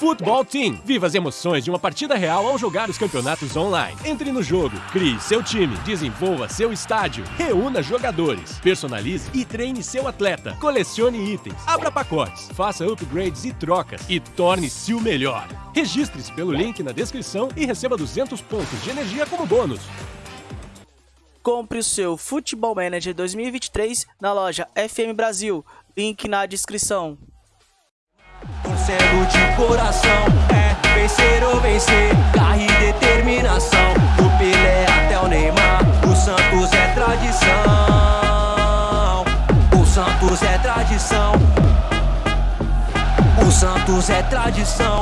Futebol Team. Viva as emoções de uma partida real ao jogar os campeonatos online. Entre no jogo, crie seu time, desenvolva seu estádio, reúna jogadores, personalize e treine seu atleta, colecione itens, abra pacotes, faça upgrades e trocas e torne-se o melhor. Registre-se pelo link na descrição e receba 200 pontos de energia como bônus. Compre o seu Futebol Manager 2023 na loja FM Brasil. Link na descrição. Torcendo de coração, é vencer ou vencer, garra e determinação. Do Pelé até o Neymar, o Santos é tradição. O Santos é tradição. O Santos é tradição.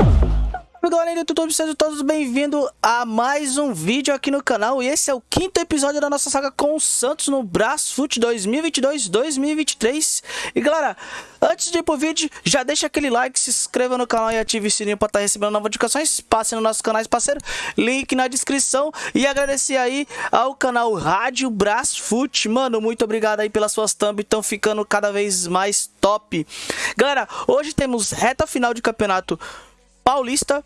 Galera do YouTube, sejam todos bem-vindos a mais um vídeo aqui no canal. E esse é o quinto episódio da nossa saga com o Santos no Brasfoot 2022-2023 E galera, antes de ir pro vídeo, já deixa aquele like, se inscreva no canal e ative o sininho para estar tá recebendo novas notificações. Passe no nosso canal parceiro, link na descrição. E agradecer aí ao canal Rádio Brasfoot. Mano, muito obrigado aí pelas suas thumb, estão ficando cada vez mais top. Galera, hoje temos reta final de campeonato paulista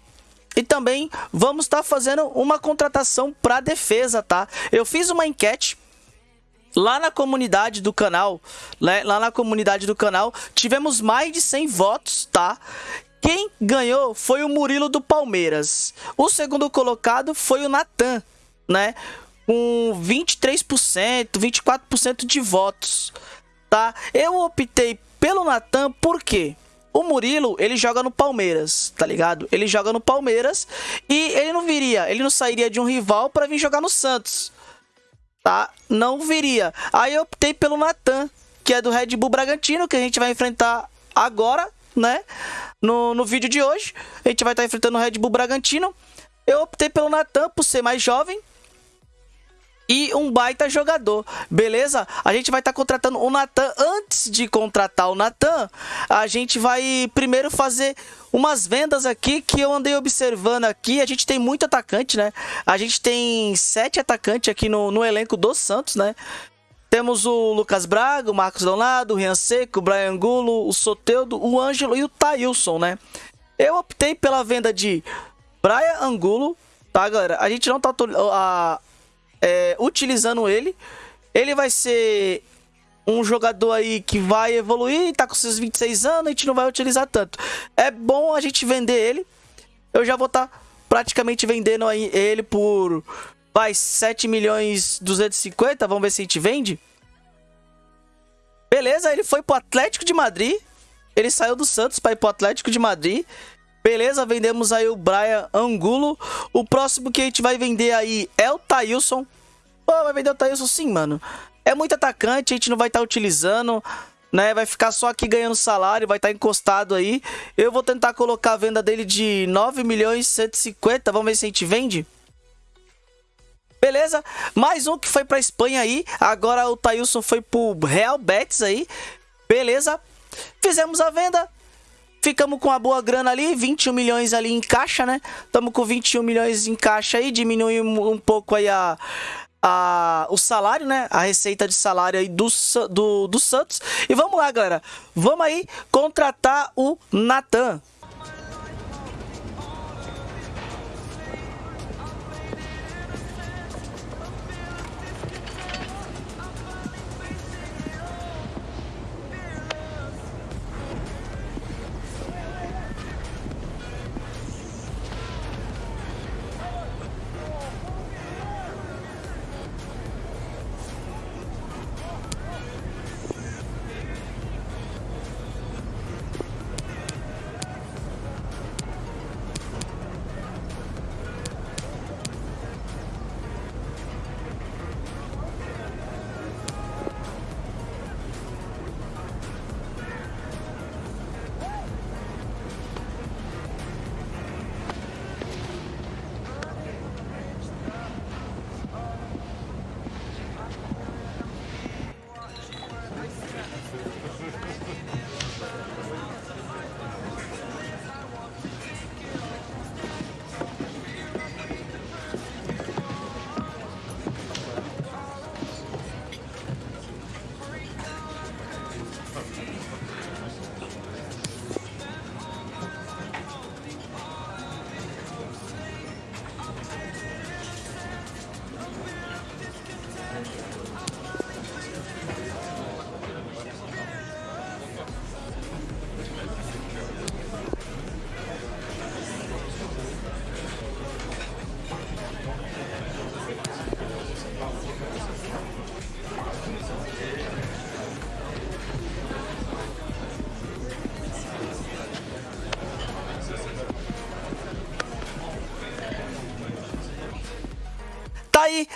e também vamos estar tá fazendo uma contratação para defesa, tá? Eu fiz uma enquete lá na comunidade do canal, né? lá na comunidade do canal, tivemos mais de 100 votos, tá? Quem ganhou foi o Murilo do Palmeiras. O segundo colocado foi o Natan, né? Com 23%, 24% de votos, tá? Eu optei pelo Natan por quê? O Murilo, ele joga no Palmeiras, tá ligado? Ele joga no Palmeiras e ele não viria, ele não sairia de um rival para vir jogar no Santos. Tá? Não viria. Aí eu optei pelo Natan, que é do Red Bull Bragantino, que a gente vai enfrentar agora, né? No, no vídeo de hoje. A gente vai estar tá enfrentando o Red Bull Bragantino. Eu optei pelo Natan por ser mais jovem, e um baita jogador, beleza? A gente vai estar tá contratando o Natan. Antes de contratar o Natan, a gente vai primeiro fazer umas vendas aqui que eu andei observando aqui. A gente tem muito atacante, né? A gente tem sete atacantes aqui no, no elenco do Santos, né? Temos o Lucas Braga, o Marcos Leonardo, o Rian Seco, o Brian Angulo, o Soteudo, o Ângelo e o Tailson, né? Eu optei pela venda de Brian Angulo, tá, galera? A gente não tá... A, é, utilizando ele. Ele vai ser um jogador aí que vai evoluir, tá com seus 26 anos, a gente não vai utilizar tanto. É bom a gente vender ele. Eu já vou estar tá praticamente vendendo aí ele por vai 7 milhões 250, vamos ver se a gente vende. Beleza, ele foi pro Atlético de Madrid. Ele saiu do Santos para ir pro Atlético de Madrid. Beleza, vendemos aí o Brian Angulo. O próximo que a gente vai vender aí é o Thailson. Pô, vai vender o Thailson sim, mano. É muito atacante, a gente não vai estar tá utilizando, né? Vai ficar só aqui ganhando salário, vai estar tá encostado aí. Eu vou tentar colocar a venda dele de 9 milhões e 150. Vamos ver se a gente vende. Beleza? Mais um que foi pra Espanha aí. Agora o Thailson foi pro Real Betis aí. Beleza? Fizemos a venda. Ficamos com uma boa grana ali, 21 milhões ali em caixa, né? Estamos com 21 milhões em caixa aí, diminuiu um pouco aí a, a, o salário, né? A receita de salário aí do, do, do Santos. E vamos lá, galera. Vamos aí contratar o Natan.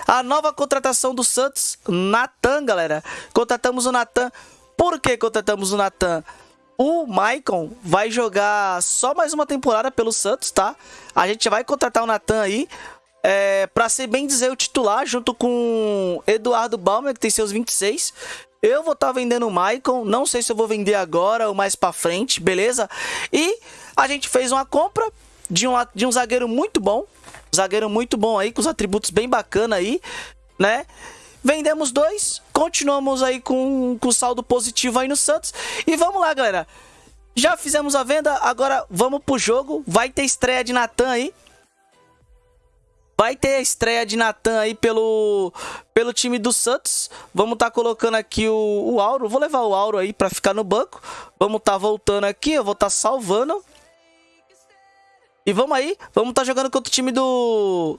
A nova contratação do Santos, Natan, galera. Contratamos o Natan. Por que contratamos o Natan? O Maicon vai jogar só mais uma temporada pelo Santos, tá? A gente vai contratar o Natan aí. É, para ser bem dizer, o titular, junto com Eduardo Balmer, que tem seus 26. Eu vou estar tá vendendo o Maicon. Não sei se eu vou vender agora ou mais para frente, beleza? E a gente fez uma compra de um, de um zagueiro muito bom. Zagueiro muito bom aí, com os atributos bem bacana aí, né? Vendemos dois, continuamos aí com, com saldo positivo aí no Santos. E vamos lá, galera. Já fizemos a venda, agora vamos pro jogo. Vai ter estreia de Natan aí. Vai ter a estreia de Natan aí pelo, pelo time do Santos. Vamos estar tá colocando aqui o, o Auro. Vou levar o Auro aí para ficar no banco. Vamos estar tá voltando aqui. Eu vou estar tá salvando. E vamos aí. Vamos estar tá jogando contra o time do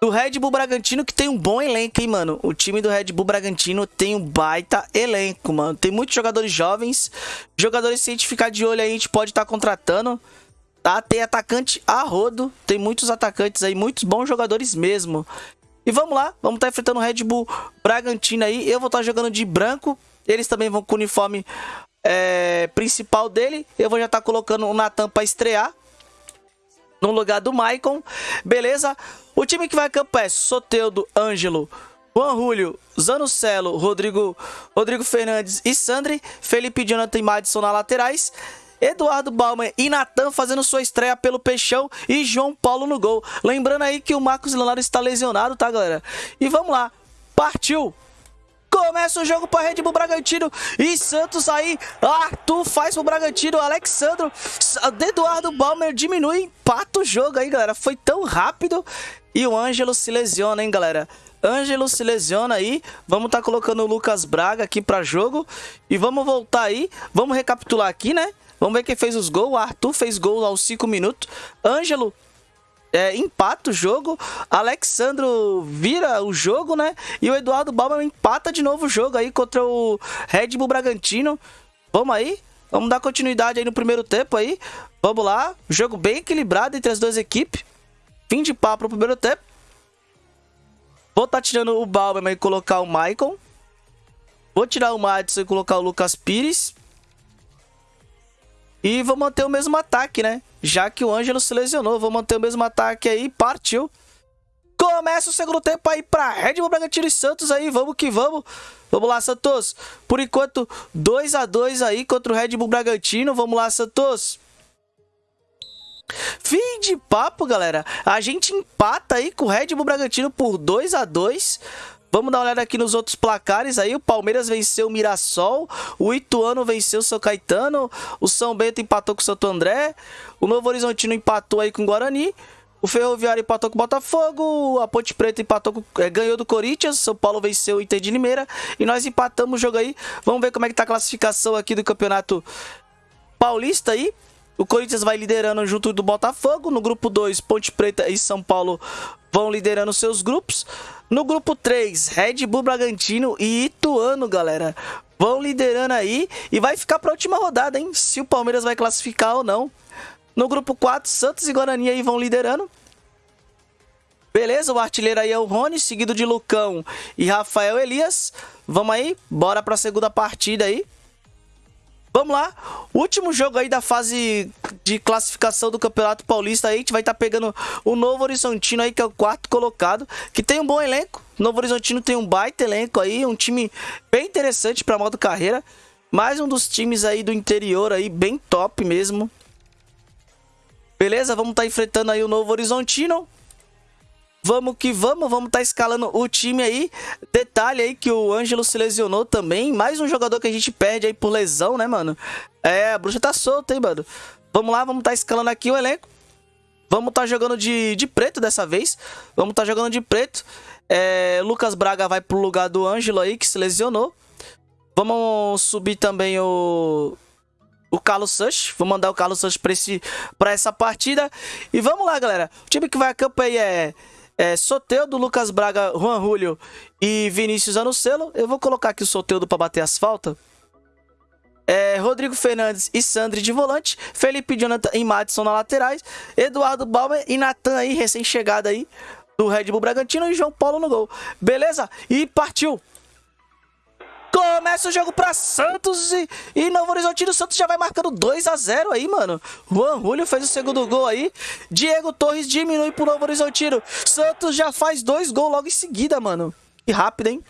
do Red Bull Bragantino que tem um bom elenco, hein, mano. O time do Red Bull Bragantino tem um baita elenco, mano. Tem muitos jogadores jovens. Jogadores, se a gente ficar de olho aí, a gente pode estar tá contratando. Tá? Tem atacante a rodo. Tem muitos atacantes aí, muitos bons jogadores mesmo. E vamos lá, vamos estar tá enfrentando o Red Bull Bragantino aí. Eu vou estar tá jogando de branco. Eles também vão com o uniforme é, principal dele. Eu vou já estar tá colocando o Natan para estrear no lugar do Maicon. Beleza? O time que vai a campo é Soteudo, Ângelo, Juan Julio, Zanucelo, Rodrigo, Rodrigo Fernandes e Sandri. Felipe Jonathan e Madison na laterais. Eduardo Bauman e Natan fazendo sua estreia pelo Peixão e João Paulo no gol. Lembrando aí que o Marcos Leonardo está lesionado, tá, galera? E vamos lá. Partiu! Começa o jogo para Red Bull Bragantino e Santos aí. Arthur faz pro Bragantino. Alexandro, Eduardo Balmer diminui, empata o jogo aí, galera. Foi tão rápido. E o Ângelo se lesiona, hein, galera. Ângelo se lesiona aí. Vamos estar tá colocando o Lucas Braga aqui para jogo. E vamos voltar aí. Vamos recapitular aqui, né? Vamos ver quem fez os gols. Arthur fez gol aos 5 minutos. Ângelo é, empata o jogo, Alexandro vira o jogo, né? E o Eduardo Bauman empata de novo o jogo aí contra o Red Bull Bragantino. Vamos aí, vamos dar continuidade aí no primeiro tempo aí. Vamos lá, jogo bem equilibrado entre as duas equipes. Fim de papo no primeiro tempo. Vou estar tá tirando o Bauman e colocar o Michael. Vou tirar o Madison e colocar o Lucas Pires. E vou manter o mesmo ataque, né? Já que o Ângelo se lesionou, vou manter o mesmo ataque aí. Partiu. Começa o segundo tempo aí pra Red Bull Bragantino e Santos aí. Vamos que vamos. Vamos lá, Santos. Por enquanto, 2 a 2 aí contra o Red Bull Bragantino. Vamos lá, Santos. Fim de papo, galera. A gente empata aí com o Red Bull Bragantino por 2 a 2 Vamos dar uma olhada aqui nos outros placares aí. O Palmeiras venceu o Mirassol, o Ituano venceu o São Caetano, o São Bento empatou com o Santo André, o Novo Horizontino empatou aí com o Guarani, o Ferroviário empatou com o Botafogo, a Ponte Preta empatou com, é, ganhou do Corinthians, São Paulo venceu o Inter de Limeira e nós empatamos o jogo aí. Vamos ver como é que tá a classificação aqui do Campeonato Paulista aí. O Corinthians vai liderando junto do Botafogo. No grupo 2, Ponte Preta e São Paulo vão liderando seus grupos. No grupo 3, Red Bull Bragantino e Ituano, galera. Vão liderando aí e vai ficar para a última rodada, hein? Se o Palmeiras vai classificar ou não. No grupo 4, Santos e Guarani aí vão liderando. Beleza, o artilheiro aí é o Rony, seguido de Lucão e Rafael Elias. Vamos aí, bora para a segunda partida aí. Vamos lá. Último jogo aí da fase de classificação do Campeonato Paulista aí. A gente vai estar tá pegando o Novo Horizontino aí, que é o quarto colocado. Que tem um bom elenco. O Novo Horizontino tem um baita elenco aí. Um time bem interessante para modo carreira. Mais um dos times aí do interior aí, bem top mesmo. Beleza? Vamos estar tá enfrentando aí o Novo Horizontino. Vamos que vamos, vamos estar tá escalando o time aí. Detalhe aí que o Ângelo se lesionou também. Mais um jogador que a gente perde aí por lesão, né, mano? É, a bruxa tá solta, hein, mano? Vamos lá, vamos estar tá escalando aqui o elenco. Vamos estar tá jogando de, de preto dessa vez. Vamos estar tá jogando de preto. É, Lucas Braga vai pro lugar do Ângelo aí, que se lesionou. Vamos subir também o o Carlos Sanches. Vou mandar o Carlos Sanches pra essa partida. E vamos lá, galera. O time que vai a campo aí é é, Soteudo, Lucas Braga, Juan Julio e Vinícius Anucelo. Eu vou colocar aqui o Soteudo para bater as faltas. É, Rodrigo Fernandes e Sandri de volante, Felipe Jonathan e Madison na laterais, Eduardo Balmer e Natan aí, recém-chegado aí. do Red Bull Bragantino e João Paulo no gol. Beleza? E partiu. Começa o jogo para Santos e, e Novo Horizontino. Santos já vai marcando 2 a 0 aí, mano. Juan Julio fez o segundo gol aí. Diego Torres diminui pro Novo Horizontino. Santos já faz dois gols logo em seguida, mano. Que rápido, hein?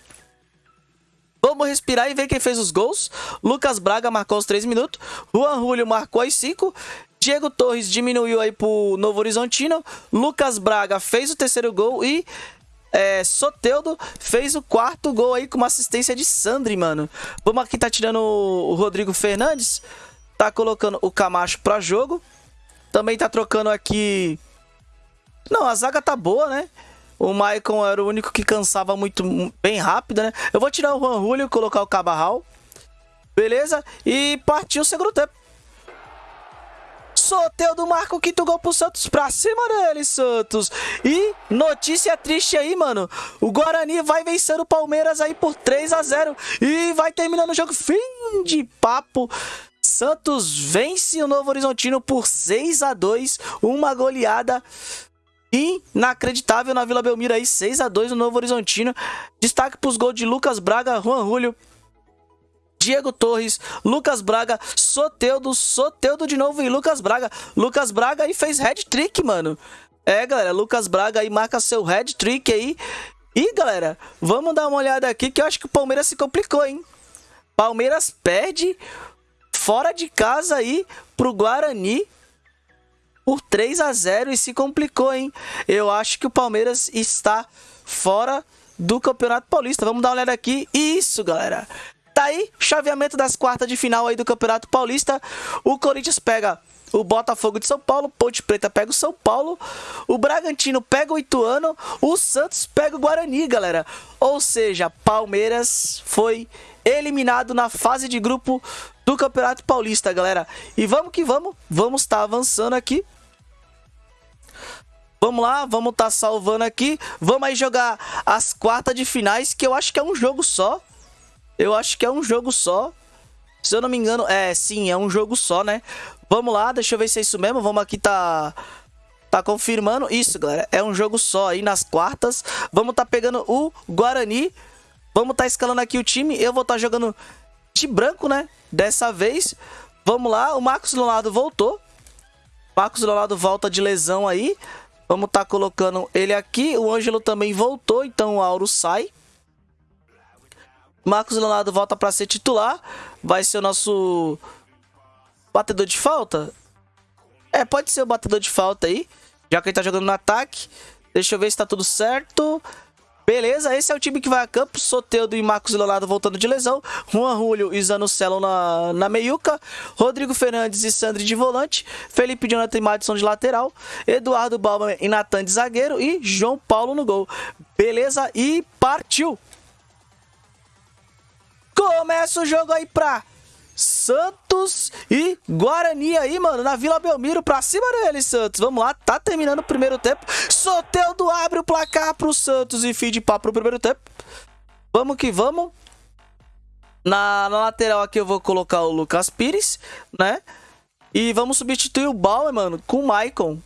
Vamos respirar e ver quem fez os gols. Lucas Braga marcou os 3 minutos. Juan Julio marcou os 5. Diego Torres diminuiu aí pro Novo Horizontino. Lucas Braga fez o terceiro gol e é, Soteudo fez o quarto gol aí com uma assistência de Sandri, mano. Vamos aqui tá tirando o Rodrigo Fernandes. Tá colocando o Camacho pra jogo. Também tá trocando aqui... Não, a zaga tá boa, né? O Maicon era o único que cansava muito bem rápido, né? Eu vou tirar o Juan Julio e colocar o Cabarral. Beleza? E partiu o segundo tempo. Soteudo marca o quinto gol pro Santos pra cima dele, Santos. E notícia triste aí, mano. O Guarani vai vencer o Palmeiras aí por 3 a 0 e vai terminando o jogo. Fim de papo. Santos vence o Novo Horizontino por 6 a 2 uma goleada inacreditável na Vila Belmiro aí, 6 a 2 no Novo Horizontino. Destaque para os gols de Lucas Braga, Juan Julio, Diego Torres, Lucas Braga, Soteudo, Soteudo de novo e Lucas Braga. Lucas Braga aí fez head trick, mano. É, galera, Lucas Braga aí marca seu head trick aí. E, galera, vamos dar uma olhada aqui que eu acho que o Palmeiras se complicou, hein? Palmeiras perde fora de casa aí pro Guarani por 3 a 0 e se complicou, hein? Eu acho que o Palmeiras está fora do Campeonato Paulista. Vamos dar uma olhada aqui. Isso, galera. Tá aí, chaveamento das quartas de final aí do Campeonato Paulista. O Corinthians pega o Botafogo de São Paulo, Ponte Preta pega o São Paulo, o Bragantino pega o Ituano, o Santos pega o Guarani, galera. Ou seja, Palmeiras foi eliminado na fase de grupo do Campeonato Paulista, galera. E vamos que vamos, vamos estar tá avançando aqui. Vamos lá, vamos estar tá salvando aqui. Vamos aí jogar as quartas de finais, que eu acho que é um jogo só. Eu acho que é um jogo só. Se eu não me engano, é, sim, é um jogo só, né? Vamos lá, deixa eu ver se é isso mesmo. Vamos aqui tá tá confirmando isso, galera. É um jogo só aí nas quartas. Vamos tá pegando o Guarani. Vamos tá escalando aqui o time. Eu vou tá jogando de branco, né? Dessa vez. Vamos lá, o Marcos Leonardo voltou. Marcos Leonardo volta de lesão aí. Vamos tá colocando ele aqui. O Ângelo também voltou, então o Auro sai. Marcos Leonardo volta para ser titular. Vai ser o nosso batedor de falta. É, pode ser o batedor de falta aí. Já que ele tá jogando no ataque. Deixa eu ver se tá tudo certo. Beleza, esse é o time que vai a campo. Soteudo e Marcos Leonardo voltando de lesão. Juan Julio e Zanucelo na, na meiuca. Rodrigo Fernandes e Sandri de volante. Felipe Jonathan e Madison de lateral. Eduardo Balma e Natan de zagueiro. E João Paulo no gol. Beleza, e partiu! Começa o jogo aí pra Santos e Guarani aí, mano, na Vila Belmiro, pra cima dele, Santos. Vamos lá, tá terminando o primeiro tempo. Soteldo abre o placar pro Santos e fim de pro primeiro tempo. Vamos que vamos. Na, na lateral aqui eu vou colocar o Lucas Pires, né? E vamos substituir o Bauer, mano, com o Maicon.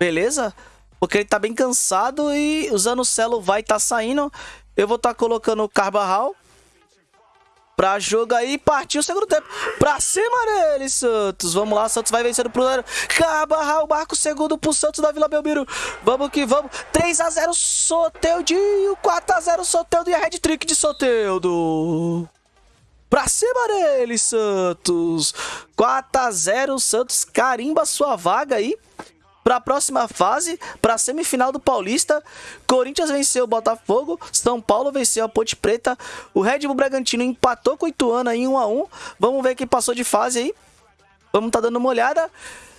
Beleza? Porque ele tá bem cansado e o Zanocelo vai tá saindo. Eu vou estar tá colocando o Carbarral pra jogo aí. Partiu o segundo tempo. Pra cima dele, Santos. Vamos lá, Santos vai vencendo pro Lero. Cabarral marca o segundo pro Santos da Vila Belmiro. Vamos que vamos. 3x0 Soteudinho. 4x0 Soteudo e a Red Trick de Soteudo. Pra cima dele, Santos. 4x0 Santos carimba sua vaga aí para a próxima fase, para a semifinal do Paulista. Corinthians venceu o Botafogo, São Paulo venceu a Ponte Preta, o Red Bull Bragantino empatou com o Ituano em 1 a 1. Vamos ver quem passou de fase aí. Vamos estar tá dando uma olhada.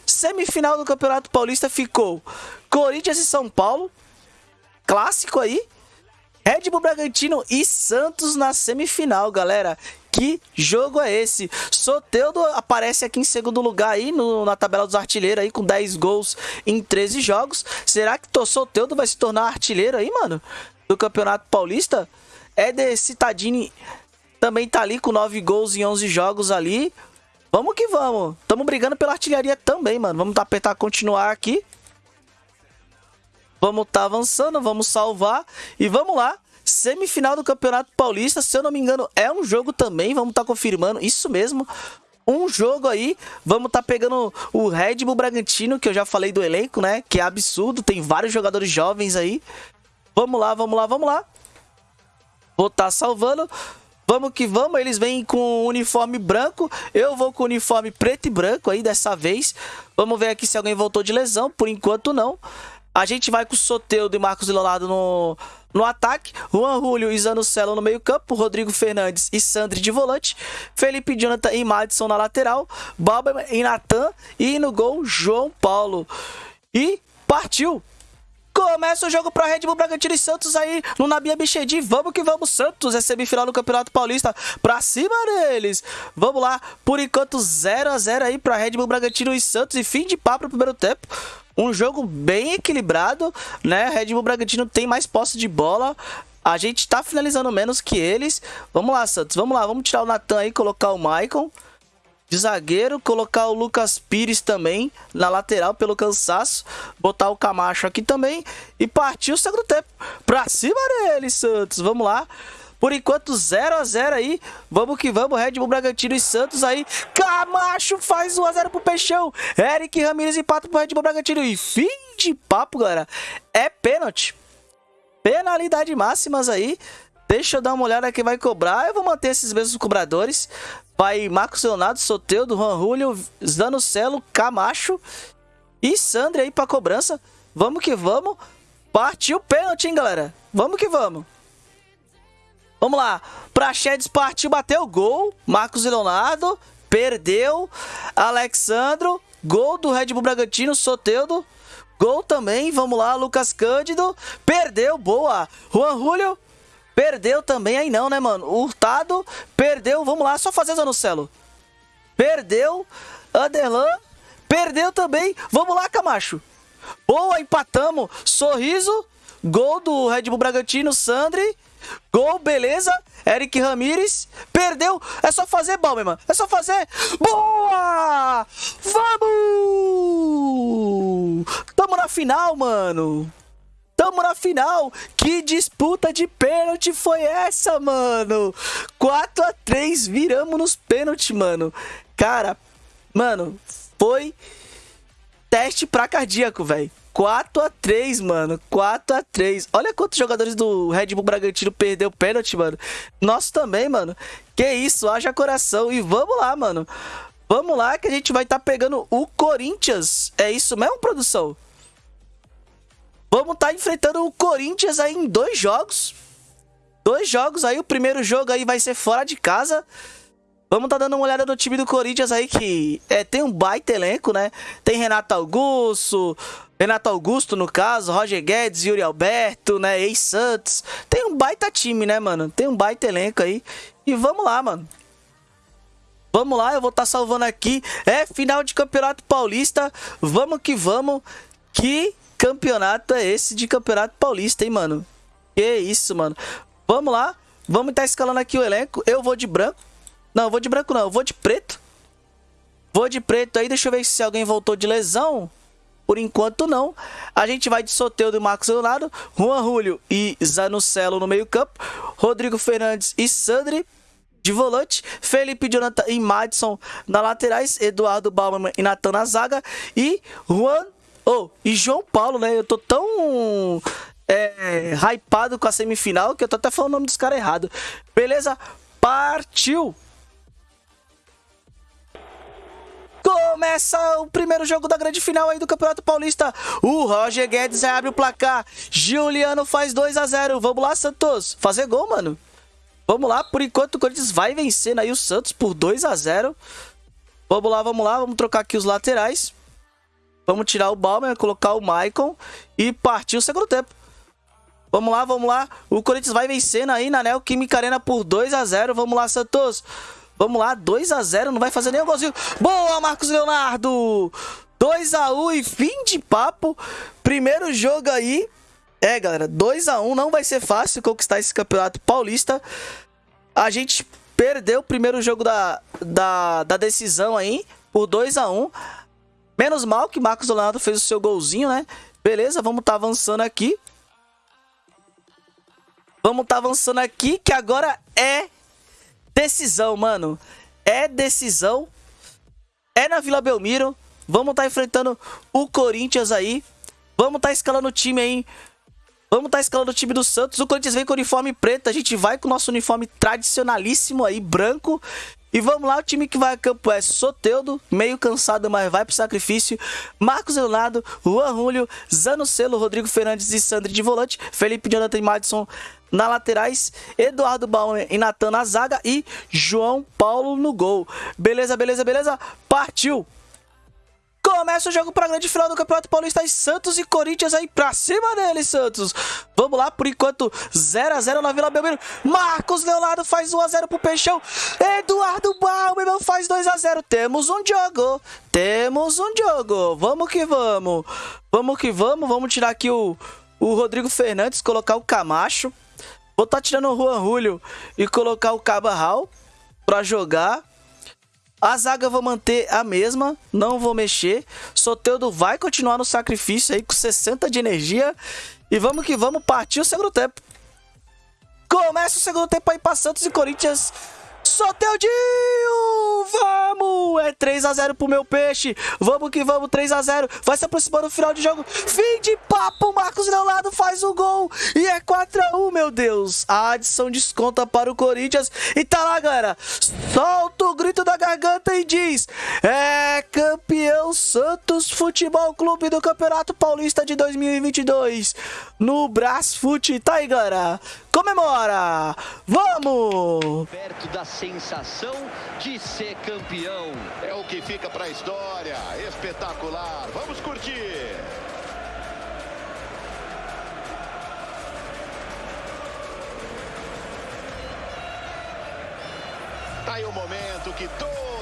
Semifinal do Campeonato Paulista ficou Corinthians e São Paulo. Clássico aí. Red Bull Bragantino e Santos na semifinal, galera. Que jogo é esse? Soteudo aparece aqui em segundo lugar aí no, na tabela dos artilheiros aí com 10 gols em 13 jogos. Será que Soteudo vai se tornar artilheiro aí, mano? Do Campeonato Paulista? Éder Citadini também tá ali com 9 gols em 11 jogos ali. Vamos que vamos. Tamo brigando pela artilharia também, mano. Vamos apertar continuar aqui. Vamos tá avançando, vamos salvar e vamos lá. Semifinal do Campeonato Paulista, se eu não me engano, é um jogo também, vamos estar tá confirmando, isso mesmo. Um jogo aí, vamos estar tá pegando o Red Bull Bragantino, que eu já falei do elenco, né? Que é absurdo, tem vários jogadores jovens aí. Vamos lá, vamos lá, vamos lá. Vou estar tá salvando. Vamos que vamos, eles vêm com uniforme branco, eu vou com uniforme preto e branco aí dessa vez. Vamos ver aqui se alguém voltou de lesão, por enquanto não. A gente vai com o Soteudo e Marcos Leonardo no, no ataque. Juan Julio e Zanocelo no meio campo. Rodrigo Fernandes e Sandri de volante. Felipe Jonathan e Madison na lateral. Balba e Natan. E no gol, João Paulo. E partiu! Começa o jogo para Red Bull Bragantino e Santos aí no Nabia Bichedi. Vamos que vamos, Santos. É semifinal do Campeonato Paulista. Pra cima deles. Vamos lá. Por enquanto, 0 a 0 aí para Red Bull Bragantino e Santos. E fim de papo no primeiro tempo. Um jogo bem equilibrado, né? Red Bull Bragantino tem mais posse de bola. A gente tá finalizando menos que eles. Vamos lá, Santos. Vamos lá. Vamos tirar o Natan aí, colocar o Maicon. De zagueiro, colocar o Lucas Pires também na lateral pelo cansaço. Botar o Camacho aqui também. E partir o segundo tempo. Pra cima deles, Santos. Vamos lá. Por enquanto, 0 a 0 aí. Vamos que vamos. Red Bull Bragantino e Santos aí. Camacho faz 1 a 0 pro Peixão. Eric Ramirez empata pro Red Bull Bragantino. E fim de papo, galera. É pênalti. Penalidade máximas aí. Deixa eu dar uma olhada que vai cobrar. Eu vou manter esses mesmos cobradores. Vai Marcos Leonardo, Soteudo, Juan Julio, Zanocelo, Camacho e Sandra aí pra cobrança. Vamos que vamos. Partiu o pênalti, hein, galera? Vamos que vamos. Vamos lá. Praxedes partiu, bateu gol. Marcos Leonardo perdeu. Alexandro, gol do Red Bull Bragantino, Soteudo. Gol também, vamos lá, Lucas Cândido. Perdeu, boa. Juan Julio, perdeu também, aí não, né, mano? Hurtado, perdeu, vamos lá, só fazer Zanocelo. Perdeu, Anderlan, perdeu também. Vamos lá, Camacho. Boa, empatamos. Sorriso, gol do Red Bull Bragantino, Sandri. Gol, beleza. Eric Ramires perdeu. É só fazer, Balmerman. É só fazer. Boa! Vamos! Tamo na final, mano. Tamo na final. Que disputa de pênalti foi essa, mano? 4 a 3 viramos nos pênaltis, mano. Cara, mano, foi teste pra cardíaco, velho. 4 a 3 mano. 4 a 3 Olha quantos jogadores do Red Bull Bragantino perdeu o pênalti, mano. Nosso também, mano. Que isso, haja coração. E vamos lá, mano. Vamos lá que a gente vai estar tá pegando o Corinthians. É isso mesmo, produção? Vamos estar tá enfrentando o Corinthians aí em dois jogos. Dois jogos aí. O primeiro jogo aí vai ser fora de casa. Vamos tá dando uma olhada no time do Corinthians aí que é, tem um baita elenco, né? Tem Renato Augusto, Renato Augusto no caso, Roger Guedes, Yuri Alberto, né? Ex-Santos. Tem um baita time, né, mano? Tem um baita elenco aí. E vamos lá, mano. Vamos lá, eu vou estar tá salvando aqui. É final de Campeonato Paulista. Vamos que vamos. Que campeonato é esse de Campeonato Paulista, hein, mano? Que isso, mano. Vamos lá. Vamos estar tá escalando aqui o elenco. Eu vou de branco. Não, eu vou de branco não, eu vou de preto. Vou de preto aí, deixa eu ver se alguém voltou de lesão. Por enquanto não. A gente vai de Soteudo e Marcos Leonardo, Juan Julio e Zanucelo no meio campo, Rodrigo Fernandes e Sandri de volante, Felipe Jonathan e Madison na laterais, Eduardo Bauman e Natan na zaga e Juan oh, e João Paulo, né? Eu tô tão é, hypado com a semifinal que eu tô até falando o nome dos caras errado. Beleza? Partiu! Começa o primeiro jogo da grande final aí do Campeonato Paulista. O Roger Guedes abre o placar. Juliano faz 2 a 0 Vamos lá, Santos. Fazer gol, mano. Vamos lá. Por enquanto, o Corinthians vai vencendo aí o Santos por 2 a 0 Vamos lá, vamos lá. Vamos trocar aqui os laterais. Vamos tirar o Balmer, colocar o Maicon e partir o segundo tempo. Vamos lá, vamos lá. O Corinthians vai vencendo aí na Neoquímica Arena por 2 a 0 Vamos lá, Santos. Vamos lá, 2 a 0 não vai fazer nem um golzinho. Boa, Marcos Leonardo! 2 a 1 e fim de papo. Primeiro jogo aí. É, galera, 2 a 1 não vai ser fácil conquistar esse campeonato paulista. A gente perdeu o primeiro jogo da, da, da decisão aí por 2 a 1 Menos mal que Marcos Leonardo fez o seu golzinho, né? Beleza, vamos tá avançando aqui. Vamos tá avançando aqui, que agora é decisão, mano. É decisão. É na Vila Belmiro. Vamos tá enfrentando o Corinthians aí. Vamos tá escalando o time aí. Vamos tá escalando o time do Santos. O Corinthians vem com o uniforme preto. A gente vai com o nosso uniforme tradicionalíssimo aí, branco. E vamos lá, o time que vai a campo é Soteudo, meio cansado, mas vai pro sacrifício. Marcos Leonardo, Juan Julio, Zanocelo, Rodrigo Fernandes e Sandri de volante. Felipe Jonathan e Madison na laterais, Eduardo Bauer e Natan na zaga e João Paulo no gol. Beleza, beleza, beleza? Partiu! Começa o jogo para a grande final do Campeonato Paulista Santos e Corinthians aí pra cima dele, Santos. Vamos lá, por enquanto 0 a 0 na Vila Belmiro. Marcos Leonardo faz 1 a 0 pro Peixão. Eduardo Bauer faz 2 a 0. Temos um jogo. Temos um jogo. Vamos que vamos. Vamos que vamos. Vamos tirar aqui o, o Rodrigo Fernandes, colocar o Camacho. Vou estar tá tirando o Juan Julio e colocar o Cabarral para jogar. A zaga eu vou manter a mesma, não vou mexer. Soteudo vai continuar no sacrifício aí com 60 de energia. E vamos que vamos partir o segundo tempo. Começa o segundo tempo aí para Santos e Corinthians. Soteudinho! Vamos! É 3x0 pro meu peixe. Vamos que vamos, 3x0. Vai se aproximando do final de jogo. Fim de papo. Marcos Leonardo faz o gol. E é 4x1, meu Deus. A adição desconta para o Corinthians. E tá lá, galera. Solta o grito da garganta e diz: É campeão Santos Futebol Clube do Campeonato Paulista de 2022. No Brasfute. Tá aí, galera. Comemora! Vamos! Perto da sensação de ser campeão. É o que fica para a história. Espetacular. Vamos curtir. Tá aí o momento que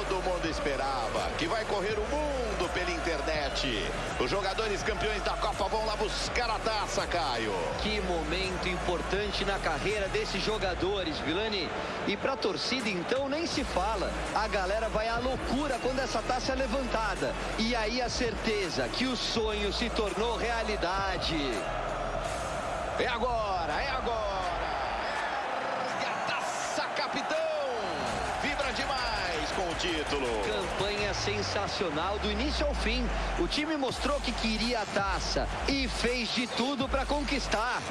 todo mundo esperava, que vai correr o mundo pela internet. Os jogadores campeões da Copa vão lá buscar a taça, Caio. Que momento importante na carreira desses jogadores, Vilani. E pra torcida, então, nem se fala. A galera vai à loucura quando essa taça é levantada. E aí a certeza que o sonho se tornou realidade. É agora, é agora. E a taça, capitão demais com o título. Campanha sensacional do início ao fim. O time mostrou que queria a taça e fez de tudo para conquistar.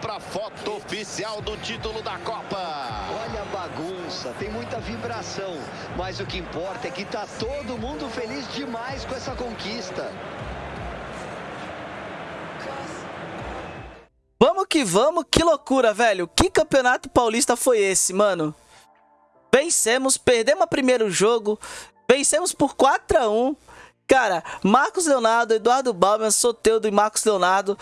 Para foto oficial do título da Copa. Olha a bagunça, tem muita vibração, mas o que importa é que tá todo mundo feliz demais com essa conquista. Vamos que vamos, que loucura, velho. Que campeonato paulista foi esse, mano? Vencemos, perdemos o primeiro jogo, vencemos por 4 a 1 Cara, Marcos Leonardo, Eduardo Balmer, Soteudo e Marcos Leonardo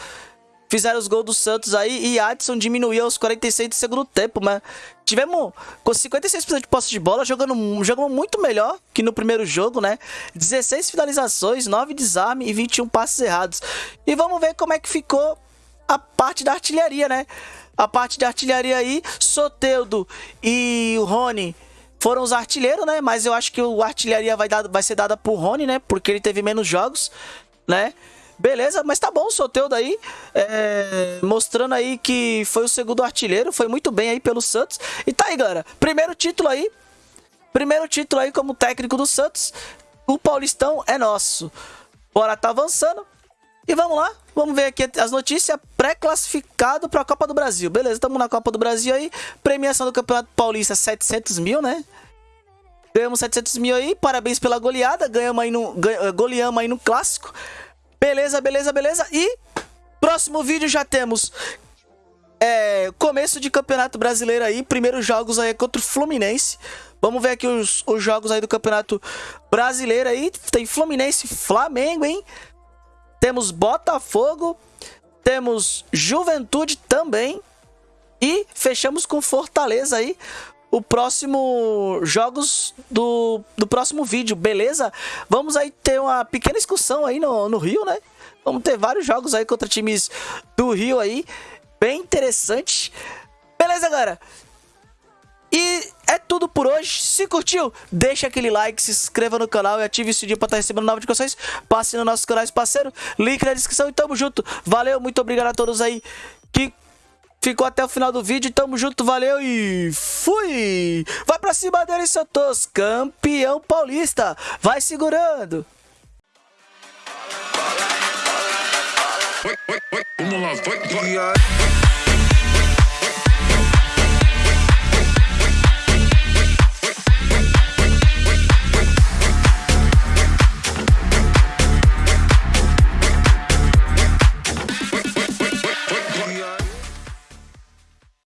fizeram os gols do Santos aí e Adson diminuiu aos 46 do segundo tempo, mas tivemos com 56% de posse de bola, jogando, jogando muito melhor que no primeiro jogo, né? 16 finalizações, 9 desarmes e 21 passes errados. E vamos ver como é que ficou a parte da artilharia, né? A parte da artilharia aí, Soteudo e o Rony foram os artilheiros, né? Mas eu acho que o artilharia vai, dar, vai ser dada pro Rony, né? Porque ele teve menos jogos, né? Beleza, mas tá bom o Soteudo aí, é, mostrando aí que foi o segundo artilheiro, foi muito bem aí pelo Santos. E tá aí, galera, primeiro título aí, primeiro título aí como técnico do Santos, o Paulistão é nosso. Bora tá avançando e vamos lá, vamos ver aqui as notícias pré-classificado para a Copa do Brasil. Beleza, estamos na Copa do Brasil aí, premiação do Campeonato Paulista 700 mil, né? Ganhamos 700 mil aí, parabéns pela goleada, ganhamos aí no, goleamos aí no Clássico. Beleza, beleza, beleza. E próximo vídeo já temos é, começo de campeonato brasileiro aí, primeiros jogos aí contra o Fluminense. Vamos ver aqui os, os jogos aí do campeonato brasileiro aí. Tem Fluminense Flamengo, hein? Temos Botafogo, temos Juventude também. E fechamos com Fortaleza aí. O próximo jogos do, do próximo vídeo, beleza? Vamos aí ter uma pequena excursão aí no, no Rio, né? Vamos ter vários jogos aí contra times do Rio aí. Bem interessante. Beleza, galera? E é tudo por hoje. Se curtiu, deixa aquele like, se inscreva no canal e ative o sininho para estar recebendo novas notificações. Passe no nosso canal parceiro, link na descrição e tamo junto. Valeu, muito obrigado a todos aí que ficou até o final do vídeo. Tamo junto, valeu e fui! Vai pra cima dele, Santos, campeão paulista. Vai segurando. Vamos lá, vai, vai.